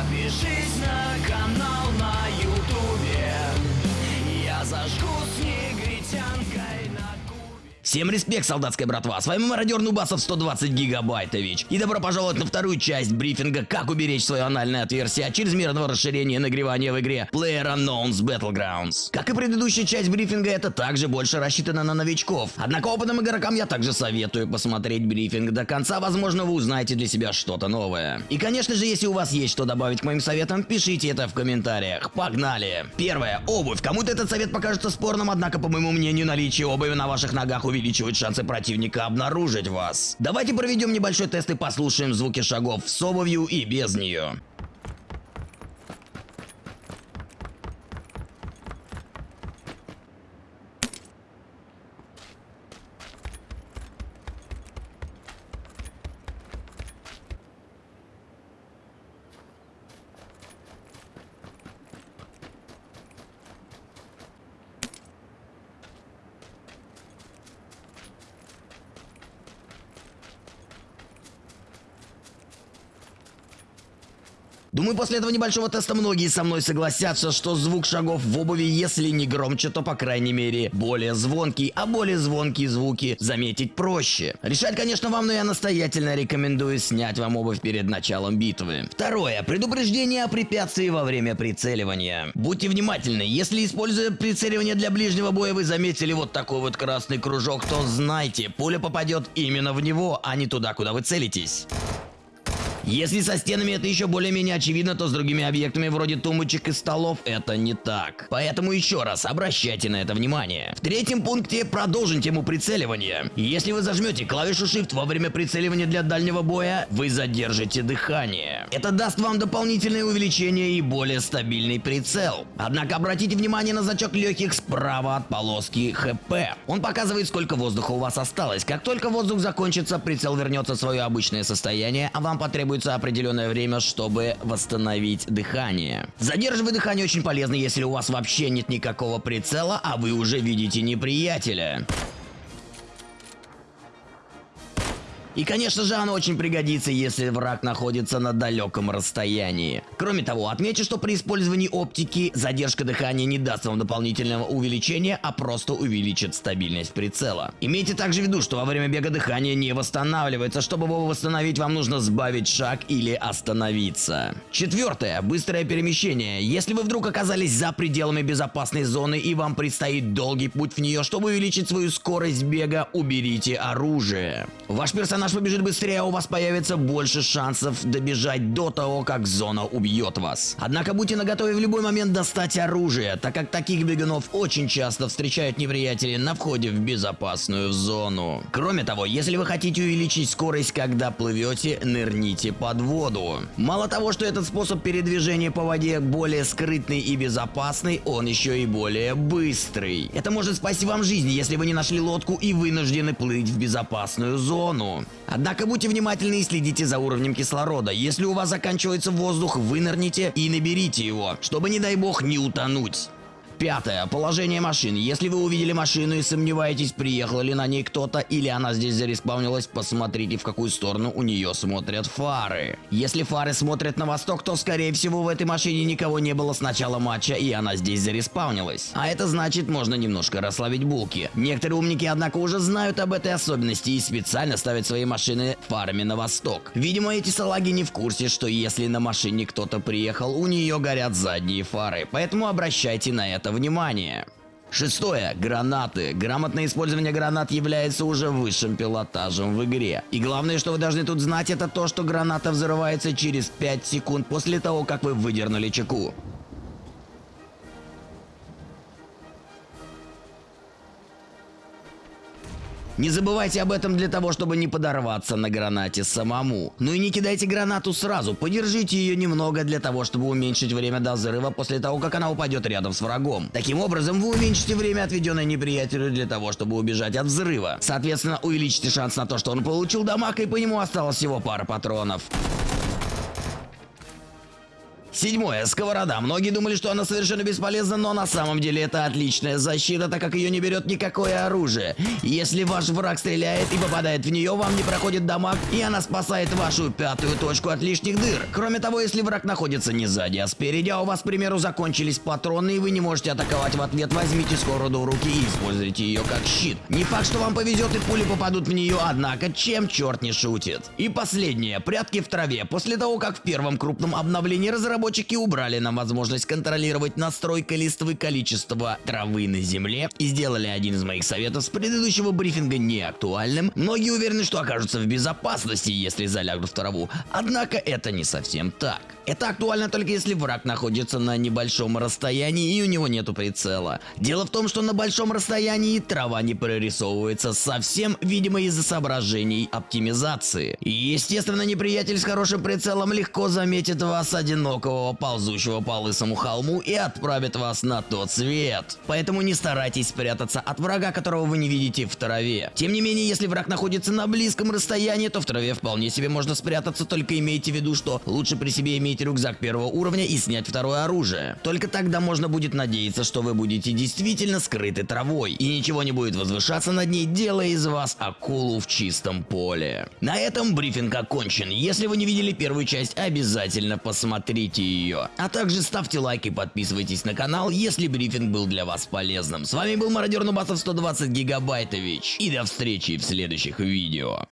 Подпишись на канал на ютубе Всем респект, солдатская братва! С вами мародер Нубасов 120 гигабайтович. И добро пожаловать на вторую часть брифинга «Как уберечь свое анальное отверстие от чрезмерного расширения нагревания в игре PlayerUnknown's Battlegrounds». Как и предыдущая часть брифинга, это также больше рассчитано на новичков. Однако опытным игрокам я также советую посмотреть брифинг до конца, возможно вы узнаете для себя что-то новое. И конечно же, если у вас есть что добавить к моим советам, пишите это в комментариях. Погнали! Первое. Обувь. Кому-то этот совет покажется спорным, однако, по моему мнению, наличие обуви на ваших ногах увеличивает шансы противника обнаружить вас. Давайте проведем небольшой тест и послушаем звуки шагов с обувью и без нее. Думаю, после этого небольшого теста многие со мной согласятся, что звук шагов в обуви, если не громче, то по крайней мере более звонкий, а более звонкие звуки заметить проще. Решать, конечно, вам, но я настоятельно рекомендую снять вам обувь перед началом битвы. Второе. Предупреждение о препятствии во время прицеливания. Будьте внимательны, если используя прицеливание для ближнего боя вы заметили вот такой вот красный кружок, то знайте, пуля попадет именно в него, а не туда, куда вы целитесь. Если со стенами это еще более-менее очевидно, то с другими объектами вроде тумбочек и столов это не так. Поэтому еще раз обращайте на это внимание. В третьем пункте продолжим тему прицеливания. Если вы зажмете клавишу Shift во время прицеливания для дальнего боя, вы задержите дыхание. Это даст вам дополнительное увеличение и более стабильный прицел. Однако обратите внимание на зачок легких справа от полоски ХП. Он показывает, сколько воздуха у вас осталось. Как только воздух закончится, прицел вернется в свое обычное состояние, а вам потребуется требуется определенное время, чтобы восстановить дыхание. Задерживать дыхание очень полезно, если у вас вообще нет никакого прицела, а вы уже видите неприятеля. И конечно же оно очень пригодится, если враг находится на далеком расстоянии. Кроме того, отмечу, что при использовании оптики задержка дыхания не даст вам дополнительного увеличения, а просто увеличит стабильность прицела. Имейте также в виду, что во время бега дыхание не восстанавливается, чтобы его восстановить вам нужно сбавить шаг или остановиться. Четвертое. Быстрое перемещение. Если вы вдруг оказались за пределами безопасной зоны и вам предстоит долгий путь в нее, чтобы увеличить свою скорость бега, уберите оружие. Ваш персонаж персонаж побежит быстрее, а у вас появится больше шансов добежать до того, как зона убьет вас. Однако будьте наготове в любой момент достать оружие, так как таких бегунов очень часто встречают неприятели на входе в безопасную зону. Кроме того, если вы хотите увеличить скорость, когда плывете, нырните под воду. Мало того, что этот способ передвижения по воде более скрытный и безопасный, он еще и более быстрый. Это может спасти вам жизнь, если вы не нашли лодку и вынуждены плыть в безопасную зону. Однако будьте внимательны и следите за уровнем кислорода. Если у вас заканчивается воздух, вынырните и наберите его, чтобы, не дай бог, не утонуть. Пятое. Положение машины. Если вы увидели машину и сомневаетесь, приехал ли на ней кто-то или она здесь зареспаунилась, посмотрите, в какую сторону у нее смотрят фары. Если фары смотрят на восток, то, скорее всего, в этой машине никого не было с начала матча, и она здесь зареспаунилась. А это значит, можно немножко расслабить булки. Некоторые умники, однако, уже знают об этой особенности и специально ставят свои машины фарами на восток. Видимо, эти салаги не в курсе, что если на машине кто-то приехал, у нее горят задние фары. Поэтому обращайте на это внимание. Шестое. Гранаты. Грамотное использование гранат является уже высшим пилотажем в игре. И главное, что вы должны тут знать, это то, что граната взрывается через 5 секунд после того, как вы выдернули чеку. Не забывайте об этом для того, чтобы не подорваться на гранате самому. Ну и не кидайте гранату сразу, подержите ее немного для того, чтобы уменьшить время до взрыва после того, как она упадет рядом с врагом. Таким образом, вы уменьшите время, отведенное неприятелю для того, чтобы убежать от взрыва. Соответственно, увеличите шанс на то, что он получил дамаг, и по нему осталось всего пара патронов. Седьмое. Сковорода. Многие думали, что она совершенно бесполезна, но на самом деле это отличная защита, так как ее не берет никакое оружие. Если ваш враг стреляет и попадает в нее, вам не проходит дамаг, и она спасает вашу пятую точку от лишних дыр. Кроме того, если враг находится не сзади, а спереди, а у вас, к примеру, закончились патроны, и вы не можете атаковать в ответ, возьмите сковороду в руки и используйте ее как щит. Не факт, что вам повезет и пули попадут в нее, однако чем черт не шутит. И последнее. Прятки в траве. После того, как в первом крупном обновлении разработчики убрали нам возможность контролировать настройкой листвы количество травы на земле и сделали один из моих советов с предыдущего брифинга неактуальным, многие уверены, что окажутся в безопасности, если залягут в траву. Однако это не совсем так. Это актуально только если враг находится на небольшом расстоянии и у него нету прицела. Дело в том, что на большом расстоянии трава не прорисовывается совсем, видимо из-за соображений оптимизации. И естественно неприятель с хорошим прицелом легко заметит вас одинокого, ползущего по лысому холму и отправит вас на тот свет. Поэтому не старайтесь спрятаться от врага, которого вы не видите в траве. Тем не менее, если враг находится на близком расстоянии, то в траве вполне себе можно спрятаться, только имейте в виду, что лучше при себе иметь рюкзак первого уровня и снять второе оружие. Только тогда можно будет надеяться, что вы будете действительно скрыты травой, и ничего не будет возвышаться над ней, делая из вас акулу в чистом поле. На этом брифинг окончен. Если вы не видели первую часть, обязательно посмотрите ее. А также ставьте лайк и подписывайтесь на канал, если брифинг был для вас полезным. С вами был мародер Нубасов 120 Гигабайтович. И до встречи в следующих видео.